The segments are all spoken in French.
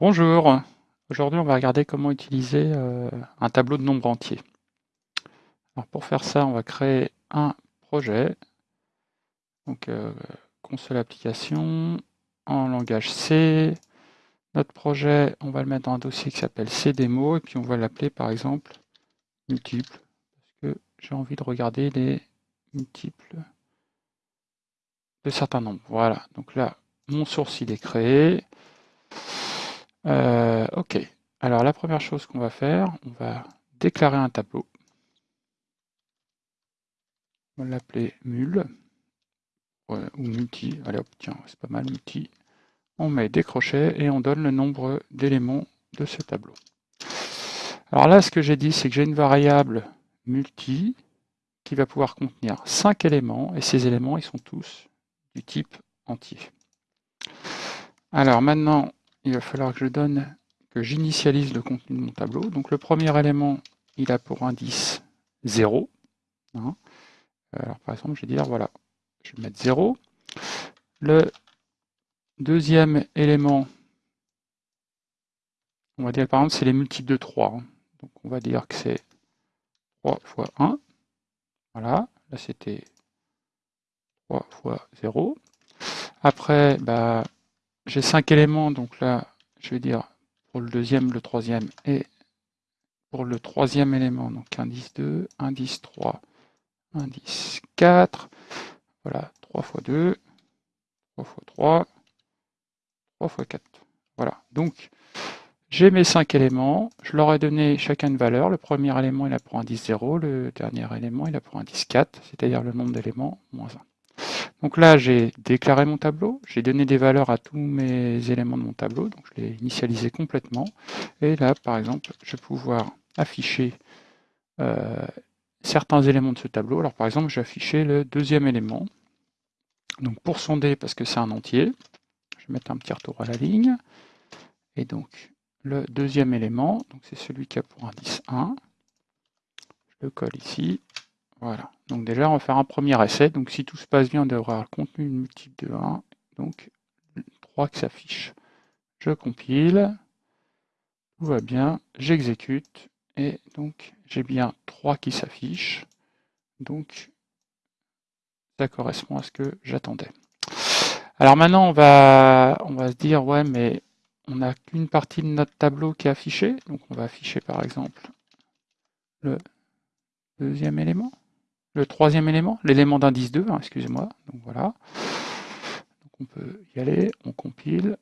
Bonjour, aujourd'hui on va regarder comment utiliser euh, un tableau de nombres entiers. Alors pour faire ça, on va créer un projet, donc euh, console application, en langage C. Notre projet, on va le mettre dans un dossier qui s'appelle cdemo, et puis on va l'appeler par exemple multiple, parce que j'ai envie de regarder les multiples de certains nombres. Voilà, donc là, mon source il est créé. Euh, ok, alors la première chose qu'on va faire, on va déclarer un tableau. On va l'appeler mul ou multi. Allez hop, tiens, c'est pas mal multi. On met des crochets et on donne le nombre d'éléments de ce tableau. Alors là, ce que j'ai dit, c'est que j'ai une variable multi qui va pouvoir contenir 5 éléments, et ces éléments, ils sont tous du type entier. Alors maintenant, il va falloir que je donne, que j'initialise le contenu de mon tableau. Donc le premier élément, il a pour indice 0. Hein. Alors par exemple, je vais dire, voilà, je vais mettre 0. Le deuxième élément, on va dire par exemple, c'est les multiples de 3. Hein. Donc on va dire que c'est 3 fois 1. Voilà, là c'était 3 fois 0. Après, bah, j'ai cinq éléments, donc là, je vais dire pour le deuxième, le troisième et pour le troisième élément, donc indice 2, indice 3, indice 4, voilà, 3 fois 2, 3 fois 3, 3 fois 4. Voilà, donc j'ai mes cinq éléments, je leur ai donné chacun une valeur. Le premier élément, il a pour indice 0, le dernier élément, il a pour indice 4, c'est-à-dire le nombre d'éléments moins 1. Donc là, j'ai déclaré mon tableau, j'ai donné des valeurs à tous mes éléments de mon tableau, donc je l'ai initialisé complètement. Et là, par exemple, je vais pouvoir afficher euh, certains éléments de ce tableau. Alors par exemple, je vais afficher le deuxième élément. Donc pour sonder, parce que c'est un entier, je vais mettre un petit retour à la ligne. Et donc le deuxième élément, c'est celui qui a pour indice 1. Je le colle ici. Voilà. Donc déjà, on va faire un premier essai. Donc si tout se passe bien, on devrait avoir le contenu multiple de 1. Donc 3 qui s'affiche. Je compile. Tout va bien. J'exécute. Et donc j'ai bien 3 qui s'affichent. Donc ça correspond à ce que j'attendais. Alors maintenant, on va, on va se dire, ouais, mais on n'a qu'une partie de notre tableau qui est affichée. Donc on va afficher par exemple le deuxième élément le troisième élément, l'élément d'indice 2, hein, excusez-moi. Donc voilà. Donc on peut y aller, on compile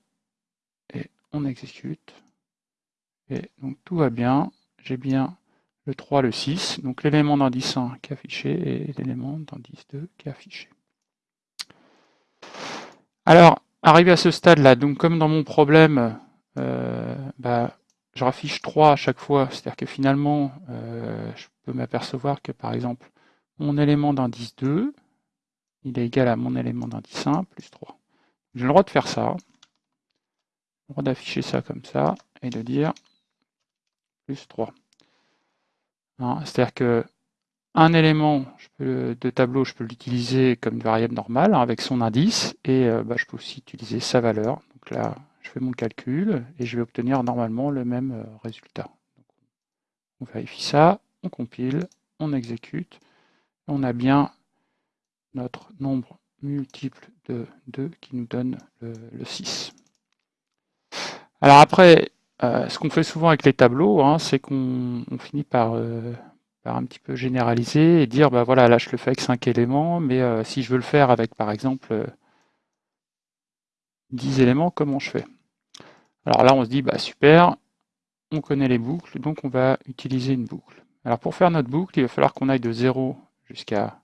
et on exécute. Et donc tout va bien. J'ai bien le 3, le 6, donc l'élément d'indice 1 qui est affiché et l'élément d'indice 2 qui est affiché. Alors, arrivé à ce stade-là, donc comme dans mon problème, euh, bah, je raffiche 3 à chaque fois, c'est-à-dire que finalement, euh, je peux m'apercevoir que par exemple, mon élément d'indice 2, il est égal à mon élément d'indice 1 plus 3. J'ai le droit de faire ça. Le droit d'afficher ça comme ça et de dire plus 3. Hein, c'est-à-dire que un élément de tableau, je peux l'utiliser comme une variable normale hein, avec son indice et euh, bah, je peux aussi utiliser sa valeur. Donc là, je fais mon calcul et je vais obtenir normalement le même euh, résultat. on vérifie ça, on compile, on exécute on a bien notre nombre multiple de 2 qui nous donne le, 6. Alors après, euh, ce qu'on fait souvent avec les tableaux, hein, c'est qu'on finit euh, par, un petit peu généraliser et dire, bah voilà, là je le fais avec 5 éléments, mais euh, si je veux le faire avec par exemple 10 éléments, comment je fais? Alors là on se dit, bah super, on connaît les boucles, donc on va utiliser une boucle. Alors pour faire notre boucle, il va falloir qu'on aille de 0 jusqu'à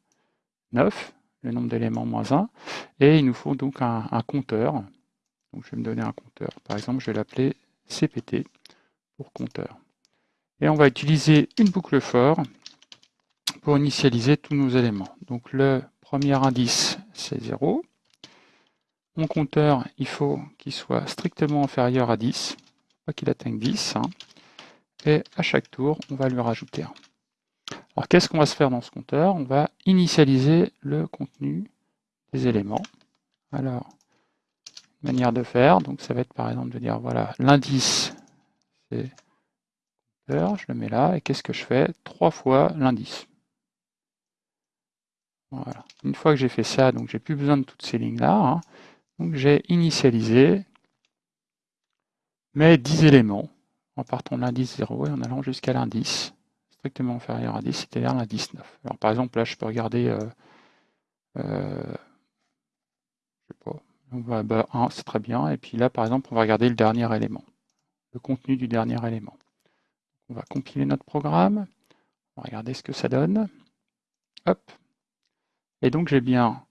9, le nombre d'éléments moins 1, et il nous faut donc un, compteur. Donc je vais me donner un compteur. Par exemple, je vais l'appeler CPT pour compteur. Et on va utiliser une boucle for pour initialiser tous nos éléments. Donc le premier indice, c'est 0. Mon compteur, il faut qu'il soit strictement inférieur à 10, pas qu'il atteigne 10. Hein. Et à chaque tour, on va lui rajouter 1. Alors qu'est-ce qu'on va se faire dans ce compteur? On va initialiser le contenu des éléments. Alors, manière de faire. Donc ça va être par exemple de dire, voilà, l'indice, c'est je le mets là, et qu'est-ce que je fais? 3 fois l'indice. Voilà. Une fois que j'ai fait ça, donc j'ai plus besoin de toutes ces lignes-là. Hein. donc j'ai initialisé mes 10 éléments en partant de l'indice 0 et en allant jusqu'à l'indice strictement inférieur à 10, c'est-à-dire l'indice 9. Alors par exemple, là, je peux regarder, euh, euh, je sais pas, bah, 1, c'est très bien, et puis là, par exemple, on va regarder le dernier élément, le contenu du dernier élément. On va compiler notre programme, on va regarder ce que ça donne. Hop. Et donc j'ai bien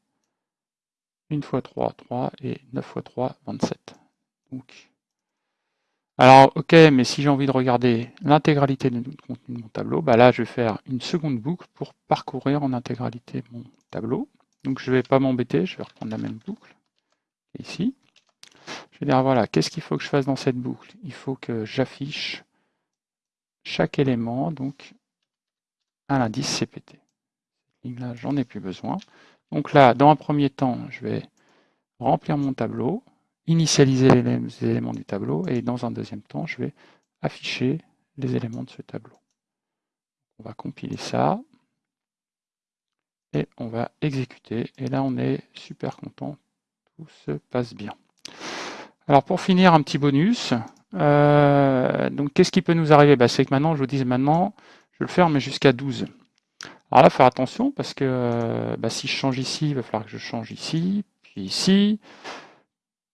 1 fois 3, 3 et 9 fois 3, 27. Donc, alors, ok, mais si j'ai envie de regarder l'intégralité du contenu de mon tableau, bah là, je vais faire une seconde boucle pour parcourir en intégralité mon tableau. Donc, je ne vais pas m'embêter, je vais reprendre la même boucle, ici. Je vais dire, voilà, qu'est-ce qu'il faut que je fasse dans cette boucle? Il faut que j'affiche chaque élément donc à l'indice CPT. Là, j'en ai plus besoin. Donc là, dans un premier temps, je vais remplir mon tableau, initialiser les éléments du tableau, et dans un deuxième temps, je vais afficher les éléments de ce tableau. On va compiler ça, et on va exécuter. Et là, on est super content, tout se passe bien. Alors pour finir, un petit bonus. Euh, donc qu'est-ce qui peut nous arriver? Bah, C'est que maintenant, je vous dis maintenant, je vais le faire, mais jusqu'à 12. Alors là, faire attention, parce que euh, bah, si je change ici, il va falloir que je change ici, puis ici.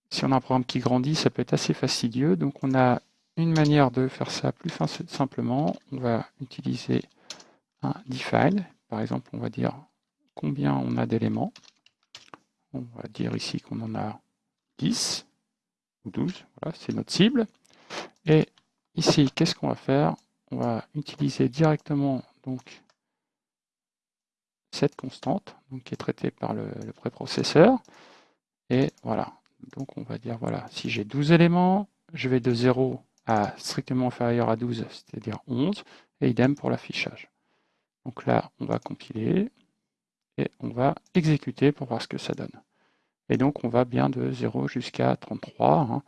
Si on a un programme qui grandit, ça peut être assez fastidieux. Donc on a une manière de faire ça plus simplement. On va utiliser un define. Par exemple, on va dire combien on a d'éléments. On va dire ici qu'on en a 10 ou 12. Voilà, c'est notre cible. Et ici, qu'est-ce qu'on va faire? On va utiliser directement donc cette constante, donc, qui est traitée par le, préprocesseur. Et voilà, donc on va dire, voilà, si j'ai 12 éléments, je vais de 0 à strictement inférieur à 12, c'est-à-dire 11, et idem pour l'affichage. Donc là, on va compiler, et on va exécuter pour voir ce que ça donne. Et donc on va bien de 0 jusqu'à 33.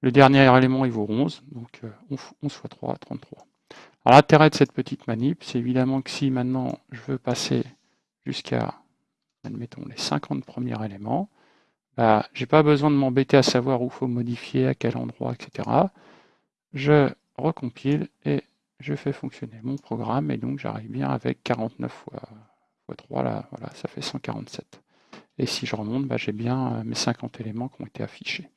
Le dernier élément, il vaut 11, donc 11 euh, fois 3, 33. Alors l'intérêt de cette petite manip, c'est évidemment que si maintenant je veux passer jusqu'à, admettons, les 50 premiers éléments, bah, je n'ai pas besoin de m'embêter à savoir où il faut modifier, à quel endroit, etc. Je recompile et je fais fonctionner mon programme, et donc j'arrive bien avec 49 fois, fois 3, là, voilà, ça fait 147. Et si je remonte, bah, j'ai bien euh, mes 50 éléments qui ont été affichés.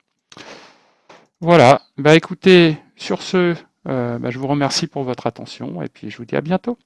Voilà, bah écoutez, sur ce, euh, bah, je vous remercie pour votre attention et puis je vous dis à bientôt.